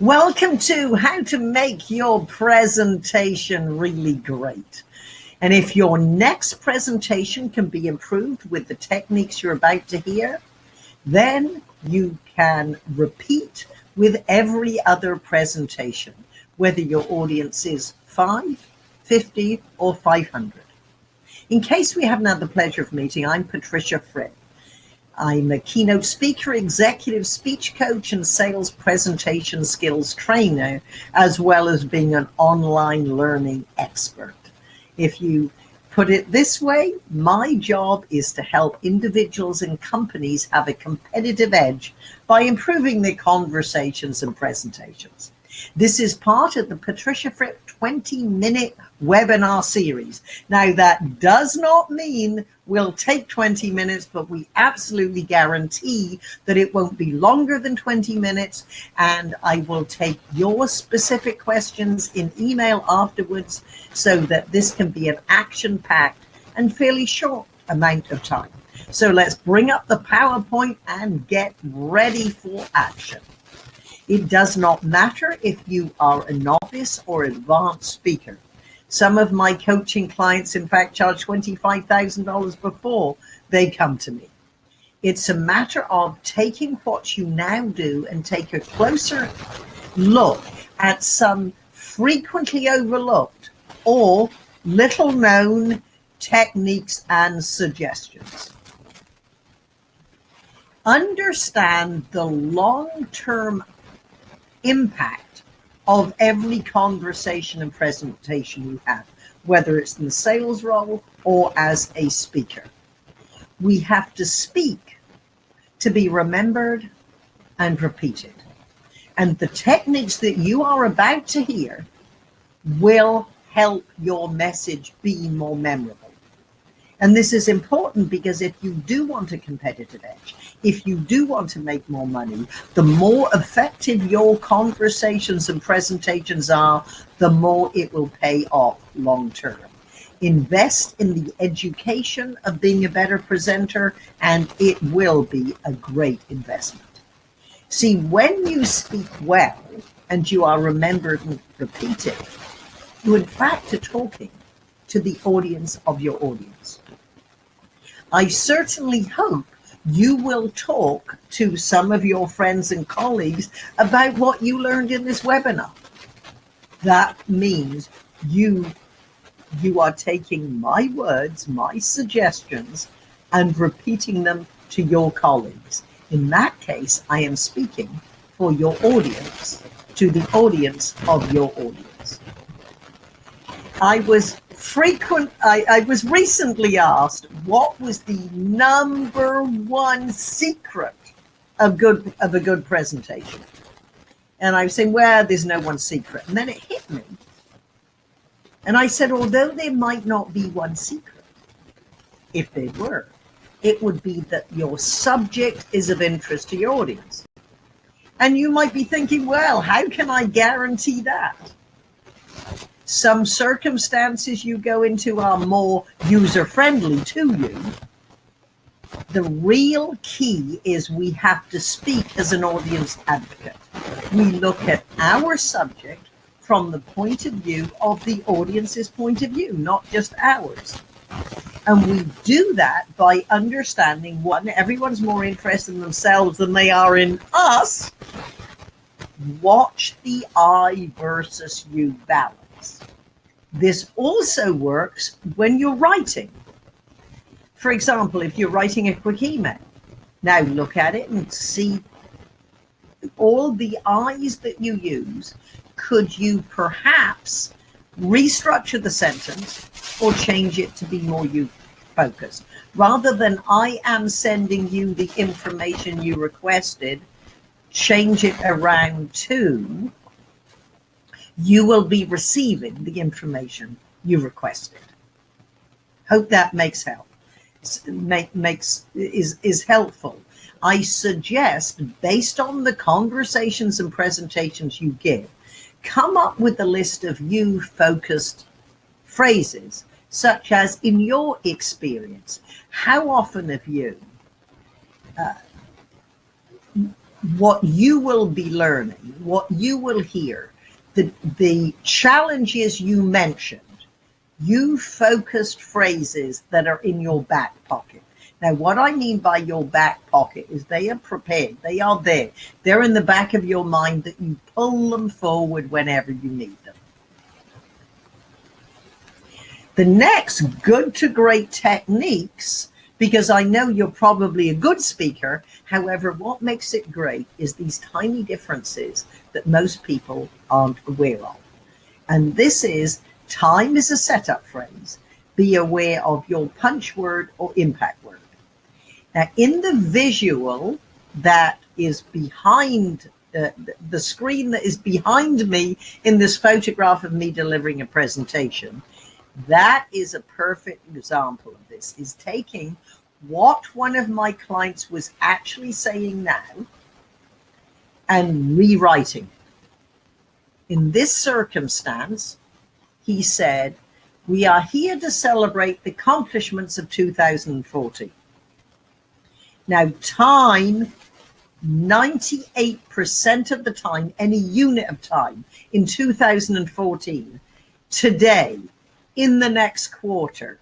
Welcome to how to make your presentation really great. And if your next presentation can be improved with the techniques you're about to hear, then you can repeat with every other presentation, whether your audience is 5, 50 or 500. In case we haven't had the pleasure of meeting, I'm Patricia Fripp. I'm a keynote speaker, executive speech coach, and sales presentation skills trainer, as well as being an online learning expert. If you put it this way, my job is to help individuals and companies have a competitive edge by improving their conversations and presentations. This is part of the Patricia Fripp 20 minute webinar series. Now that does not mean we'll take 20 minutes, but we absolutely guarantee that it won't be longer than 20 minutes. And I will take your specific questions in email afterwards so that this can be an action packed and fairly short amount of time. So let's bring up the PowerPoint and get ready for action. It does not matter if you are a novice or advanced speaker. Some of my coaching clients, in fact, charge $25,000 before they come to me. It's a matter of taking what you now do and take a closer look at some frequently overlooked or little known techniques and suggestions. Understand the long-term impact of every conversation and presentation you have, whether it's in the sales role or as a speaker. We have to speak to be remembered and repeated. And the techniques that you are about to hear will help your message be more memorable. And this is important because if you do want a competitive edge, if you do want to make more money, the more effective your conversations and presentations are, the more it will pay off long term. Invest in the education of being a better presenter, and it will be a great investment. See, when you speak well and you are remembered and repeated, you in fact are talking to the audience of your audience. I certainly hope you will talk to some of your friends and colleagues about what you learned in this webinar. That means you, you are taking my words, my suggestions, and repeating them to your colleagues. In that case, I am speaking for your audience, to the audience of your audience. I was frequent I, I was recently asked what was the number one secret of good of a good presentation. And i was saying well there's no one secret. And then it hit me. And i said although there might not be one secret if there were it would be that your subject is of interest to your audience. And you might be thinking well how can i guarantee that some circumstances you go into are more user friendly to you. The real key is we have to speak as an audience advocate. We look at our subject from the point of view of the audience's point of view, not just ours. And we do that by understanding one, everyone's more interested in themselves than they are in us. Watch the I versus you balance. This also works when you're writing. For example, if you're writing a quick email, now look at it and see all the I's that you use. Could you perhaps restructure the sentence or change it to be more you focused? Rather than I am sending you the information you requested, change it around to you will be receiving the information you requested. Hope that makes help. Make, makes is is helpful. I suggest, based on the conversations and presentations you give, come up with a list of you focused phrases, such as in your experience, how often have you uh, what you will be learning, what you will hear, the, the challenges you mentioned, you focused phrases that are in your back pocket. Now, what I mean by your back pocket is they are prepared. They are there. They're in the back of your mind that you pull them forward whenever you need them. The next good to great techniques, because I know you're probably a good speaker. However, what makes it great is these tiny differences that most people aren't aware of. And this is time is a setup phrase. Be aware of your punch word or impact word. Now, in the visual that is behind uh, the screen that is behind me in this photograph of me delivering a presentation, that is a perfect example of this, is taking what one of my clients was actually saying now and rewriting. In this circumstance, he said, we are here to celebrate the accomplishments of 2014. Now, time, 98% of the time, any unit of time in 2014, today, in the next quarter,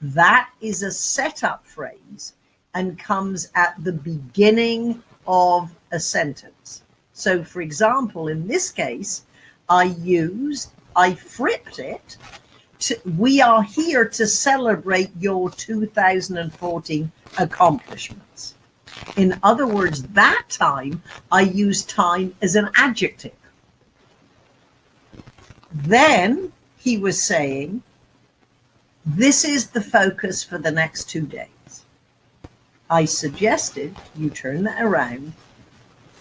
that is a setup phrase and comes at the beginning of a sentence. So, for example, in this case, I used, I fripped it. To, we are here to celebrate your 2014 accomplishments. In other words, that time I use time as an adjective. Then he was saying, this is the focus for the next two days. I suggested you turn that around.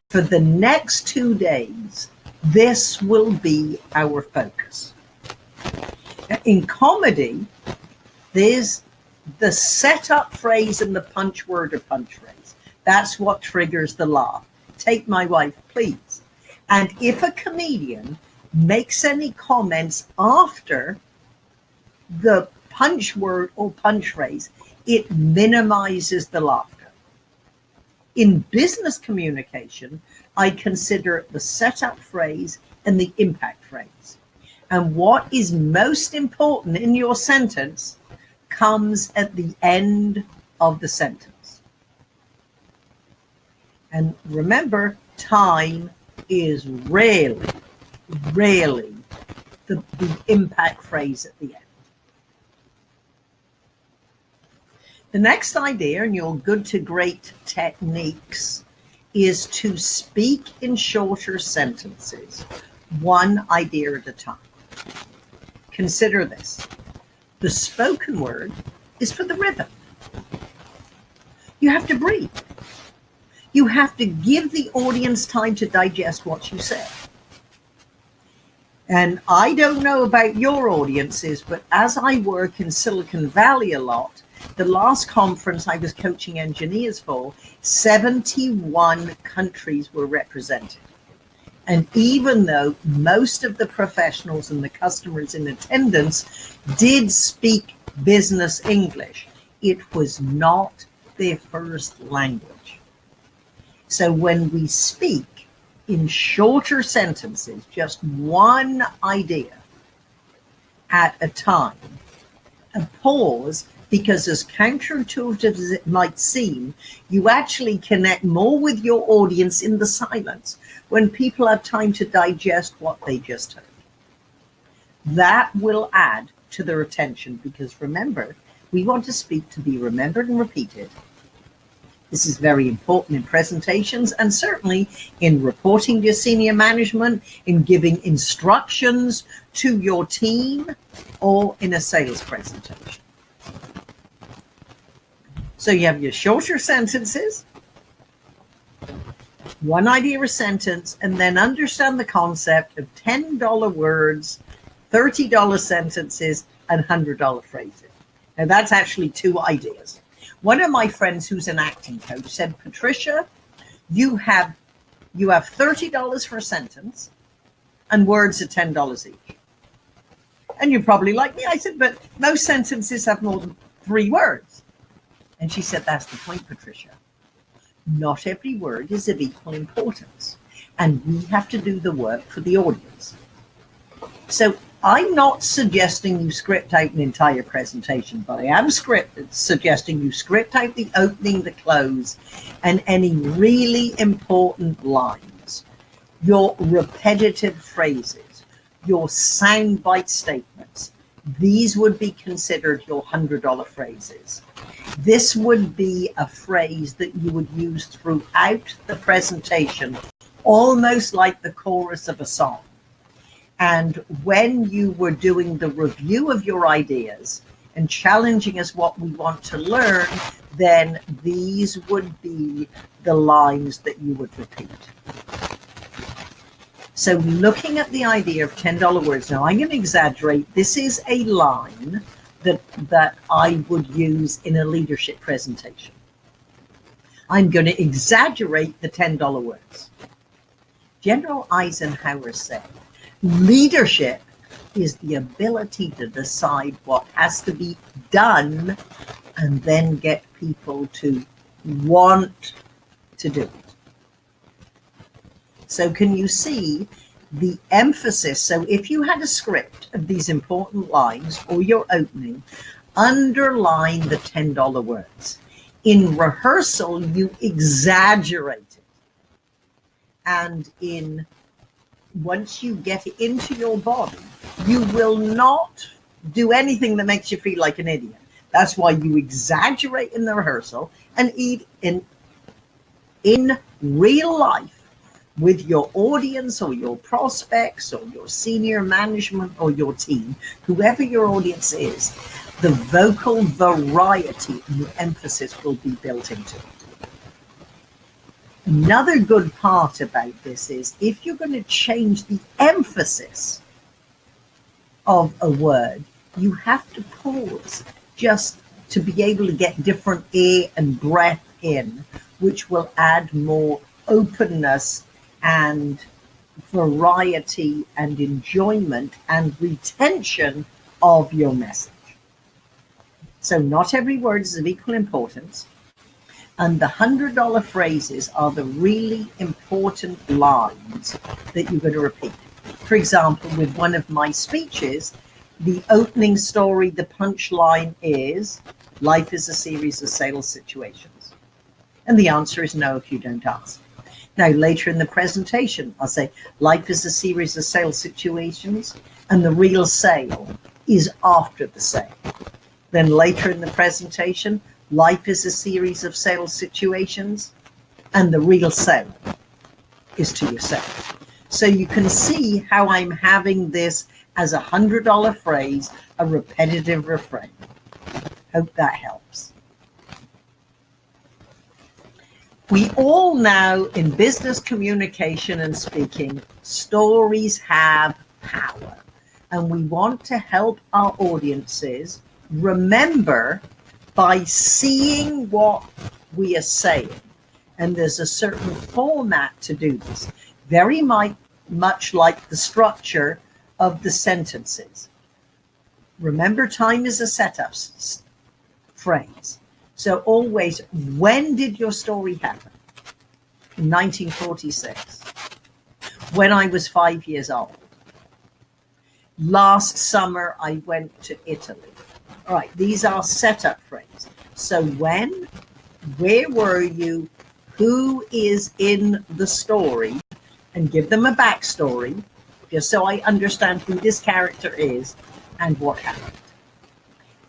For the next two days, this will be our focus. In comedy, there's the setup phrase and the punch word or punch phrase. That's what triggers the laugh. Take my wife, please. And if a comedian makes any comments after the punch word or punch phrase, it minimizes the laughter. In business communication, I consider the setup phrase and the impact phrase. And what is most important in your sentence comes at the end of the sentence. And remember, time is rarely, rarely the, the impact phrase at the end. The next idea in your good to great techniques is to speak in shorter sentences, one idea at a time. Consider this. The spoken word is for the rhythm. You have to breathe. You have to give the audience time to digest what you say. And I don't know about your audiences, but as I work in Silicon Valley a lot, the last conference I was coaching engineers for, 71 countries were represented. And even though most of the professionals and the customers in attendance did speak business English, it was not their first language. So when we speak in shorter sentences, just one idea at a time, a pause because as counterintuitive as it might seem, you actually connect more with your audience in the silence when people have time to digest what they just heard. That will add to their attention because remember, we want to speak to be remembered and repeated. This is very important in presentations and certainly in reporting to your senior management, in giving instructions to your team, or in a sales presentation. So you have your shorter sentences, one idea a sentence, and then understand the concept of $10 words, $30 sentences, and $100 phrases. Now that's actually two ideas. One of my friends who's an acting coach said, Patricia, you have you have $30 for a sentence and words are $10 each. And you're probably like me. I said, but most sentences have more than three words. And she said, that's the point, Patricia. not every word is of equal importance, and we have to do the work for the audience. So I'm not suggesting you script out an entire presentation, but I am script suggesting you script out the opening, the close, and any really important lines, your repetitive phrases, your soundbite statements. These would be considered your $100 phrases. This would be a phrase that you would use throughout the presentation, almost like the chorus of a song and when you were doing the review of your ideas and challenging us what we want to learn, then these would be the lines that you would repeat. So looking at the idea of $10 words, now I'm going to exaggerate. This is a line that, that I would use in a leadership presentation. I'm going to exaggerate the $10 words. General Eisenhower said, Leadership is the ability to decide what has to be done and then get people to want to do it. So can you see the emphasis? So if you had a script of these important lines or your opening, underline the $10 words. In rehearsal, you exaggerate it. And in once you get into your body, you will not do anything that makes you feel like an idiot. That's why you exaggerate in the rehearsal and eat in in real life with your audience or your prospects or your senior management or your team, whoever your audience is, the vocal variety and the emphasis will be built into it. Another good part about this is if you're going to change the emphasis of a word, you have to pause just to be able to get different air and breath in, which will add more openness and variety and enjoyment and retention of your message. So not every word is of equal importance. And the $100 phrases are the really important lines that you're going to repeat. For example, with one of my speeches, the opening story, the punchline is life is a series of sales situations. And the answer is no if you don't ask. Now, later in the presentation, I'll say life is a series of sales situations and the real sale is after the sale. Then later in the presentation, Life is a series of sales situations, and the real sale is to yourself. So you can see how I'm having this as a hundred dollar phrase, a repetitive refrain. Hope that helps. We all know in business communication and speaking, stories have power. And we want to help our audiences remember by seeing what we are saying. And there's a certain format to do this, very much like the structure of the sentences. Remember, time is a setup phrase. So always, when did your story happen? In 1946, when I was five years old. Last summer, I went to Italy all right, these are setup frames. So when, where were you, who is in the story, and give them a backstory, just so I understand who this character is and what happened.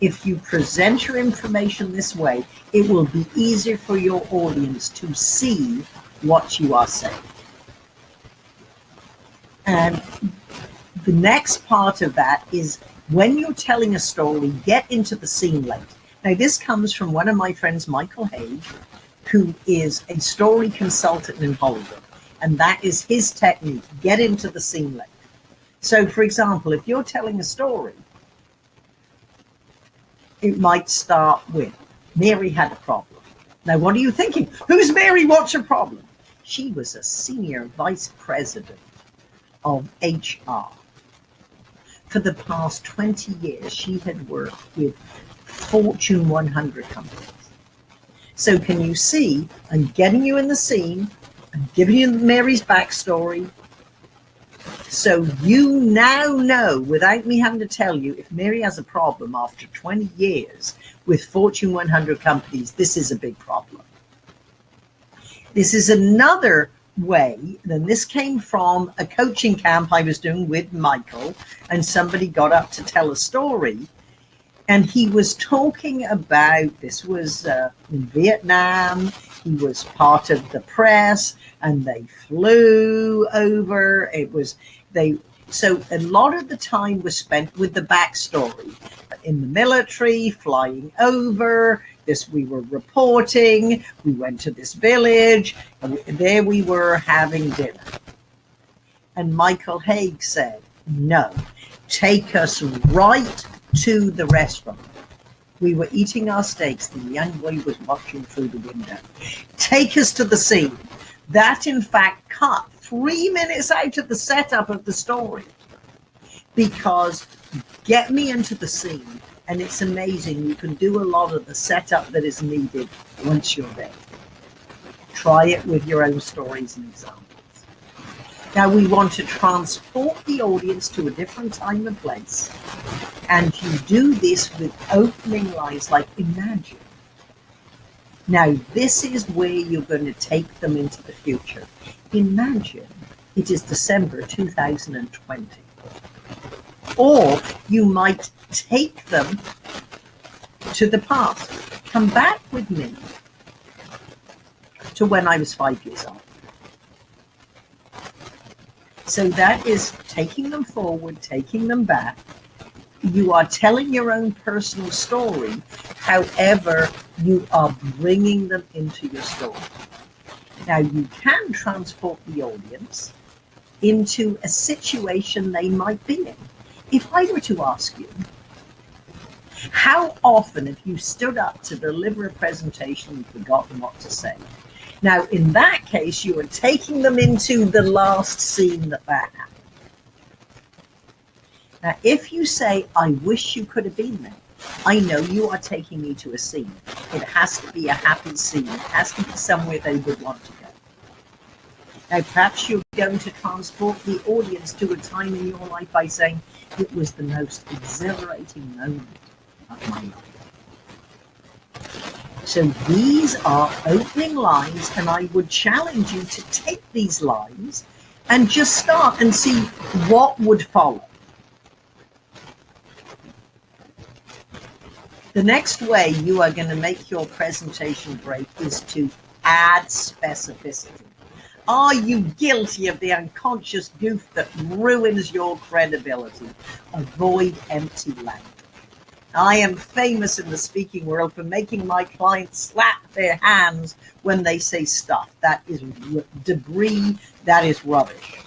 If you present your information this way, it will be easier for your audience to see what you are saying. And the next part of that is when you're telling a story, get into the scene late. Now, this comes from one of my friends, Michael Hauge, who is a story consultant in Hollywood. And that is his technique, get into the scene late. So, for example, if you're telling a story, it might start with Mary had a problem. Now, what are you thinking? Who's Mary? What's her problem? She was a senior vice president of HR for the past 20 years, she had worked with Fortune 100 companies. So can you see I'm getting you in the scene, I'm giving you Mary's backstory. So you now know, without me having to tell you, if Mary has a problem after 20 years with Fortune 100 companies, this is a big problem. This is another way, and this came from a coaching camp I was doing with Michael, and somebody got up to tell a story. And he was talking about this was uh, in Vietnam. He was part of the press, and they flew over. It was they so a lot of the time was spent with the backstory. In the military, flying over, this we were reporting we went to this village and there we were having dinner. And Michael Hauge said no take us right to the restaurant. We were eating our steaks. The young boy was watching through the window. Take us to the scene that in fact cut three minutes out of the setup of the story because get me into the scene and it's amazing. You can do a lot of the setup that is needed once you're there. Try it with your own stories and examples. Now we want to transport the audience to a different time and place. And you do this with opening lines like imagine. Now this is where you're going to take them into the future. Imagine it is December 2020. Or you might take them to the past. Come back with me to when I was five years old. So that is taking them forward, taking them back. You are telling your own personal story, however, you are bringing them into your story. Now, you can transport the audience into a situation they might be in. If I were to ask you, how often have you stood up to deliver a presentation and forgotten what to say? Now, in that case, you are taking them into the last scene that that happened. Now, if you say, I wish you could have been there, I know you are taking me to a scene. It has to be a happy scene. It has to be somewhere they would want to go. Now, perhaps you're going to transport the audience to a time in your life by saying, it was the most exhilarating moment of my life. So these are opening lines, and I would challenge you to take these lines and just start and see what would follow. The next way you are going to make your presentation great is to add specificity. Are you guilty of the unconscious goof that ruins your credibility? Avoid empty language. I am famous in the speaking world for making my clients slap their hands when they say stuff. That is debris, that is rubbish.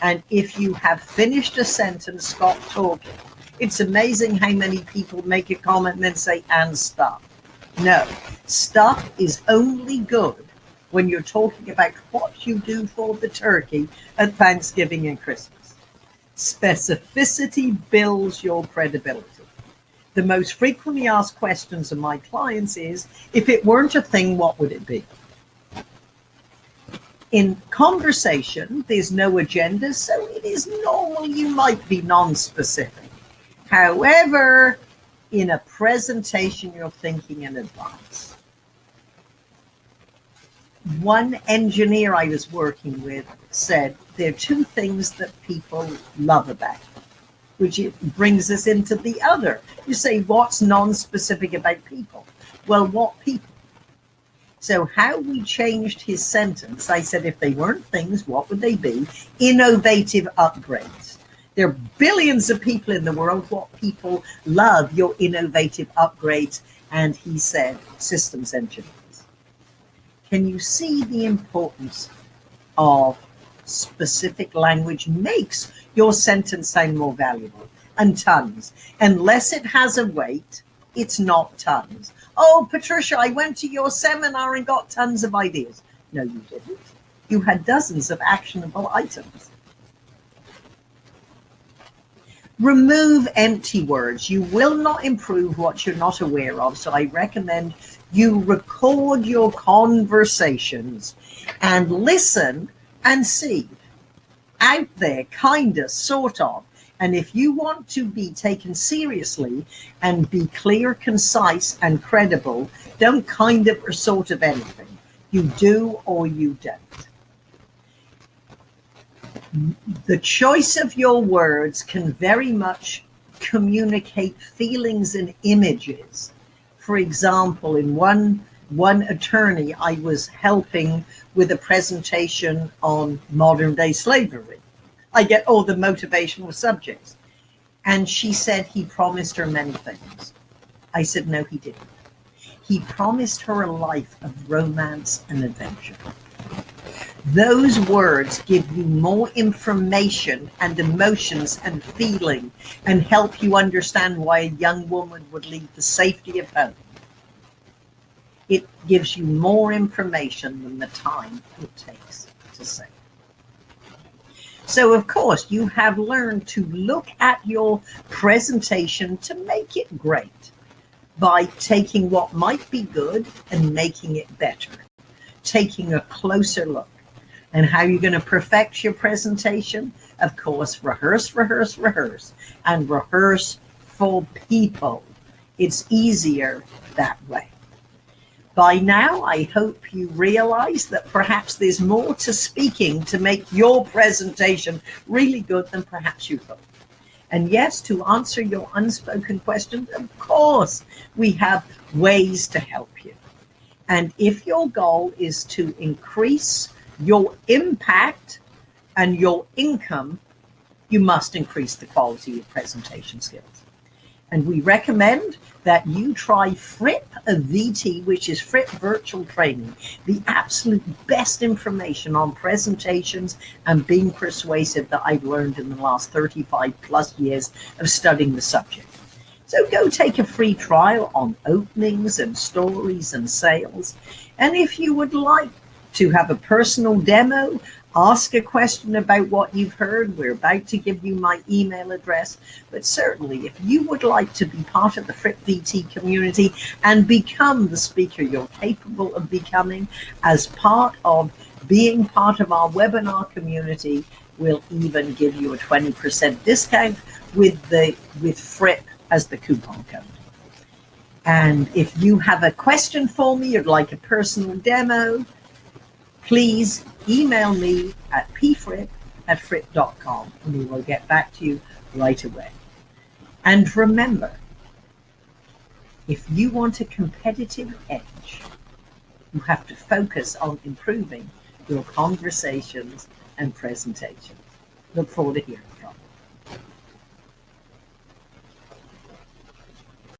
And if you have finished a sentence, stop talking. It's amazing how many people make a comment and then say, and stuff. No, stuff is only good when you're talking about what you do for the turkey at Thanksgiving and Christmas. Specificity builds your credibility the most frequently asked questions of my clients is, if it weren't a thing, what would it be? In conversation, there's no agenda, so it is normal you might be non-specific. However, in a presentation, you're thinking in advance. One engineer I was working with said, there are two things that people love about which brings us into the other. You say, what's non-specific about people? Well, what people? So how we changed his sentence, I said, if they weren't things, what would they be? Innovative upgrades. There are billions of people in the world. What people love your innovative upgrades. And he said, systems engineers. Can you see the importance of specific language makes your sentence sound more valuable. And tons. Unless it has a weight, it's not tons. Oh, Patricia, I went to your seminar and got tons of ideas. No, you didn't. You had dozens of actionable items. Remove empty words. You will not improve what you're not aware of. So I recommend you record your conversations and listen and see out there, kind of, sort of. And if you want to be taken seriously and be clear, concise, and credible, don't kind of or sort of anything. You do or you don't. The choice of your words can very much communicate feelings and images. For example, in one one attorney I was helping with a presentation on modern day slavery. I get all the motivational subjects. And she said he promised her many things. I said, no, he didn't. He promised her a life of romance and adventure. Those words give you more information and emotions and feeling and help you understand why a young woman would leave the safety of home. It gives you more information than the time it takes to say. So, of course, you have learned to look at your presentation to make it great by taking what might be good and making it better, taking a closer look. And how you're going to perfect your presentation? Of course, rehearse, rehearse, rehearse, and rehearse for people. It's easier that way. By now, I hope you realize that perhaps there's more to speaking to make your presentation really good than perhaps you thought. And yes, to answer your unspoken questions, of course, we have ways to help you. And if your goal is to increase your impact and your income, you must increase the quality of presentation skills. And we recommend that you try Fripp VT, which is Fripp Virtual Training, the absolute best information on presentations and being persuasive that I've learned in the last 35 plus years of studying the subject. So go take a free trial on openings and stories and sales. And if you would like to have a personal demo ask a question about what you've heard. We're about to give you my email address. But certainly, if you would like to be part of the Fripp VT community and become the speaker you're capable of becoming as part of being part of our webinar community, we'll even give you a 20% discount with the with FRIPP as the coupon code. And if you have a question for me, you'd like a personal demo, please email me at pfripp at fripp.com and we will get back to you right away. And remember, if you want a competitive edge, you have to focus on improving your conversations and presentations. Look forward to hearing.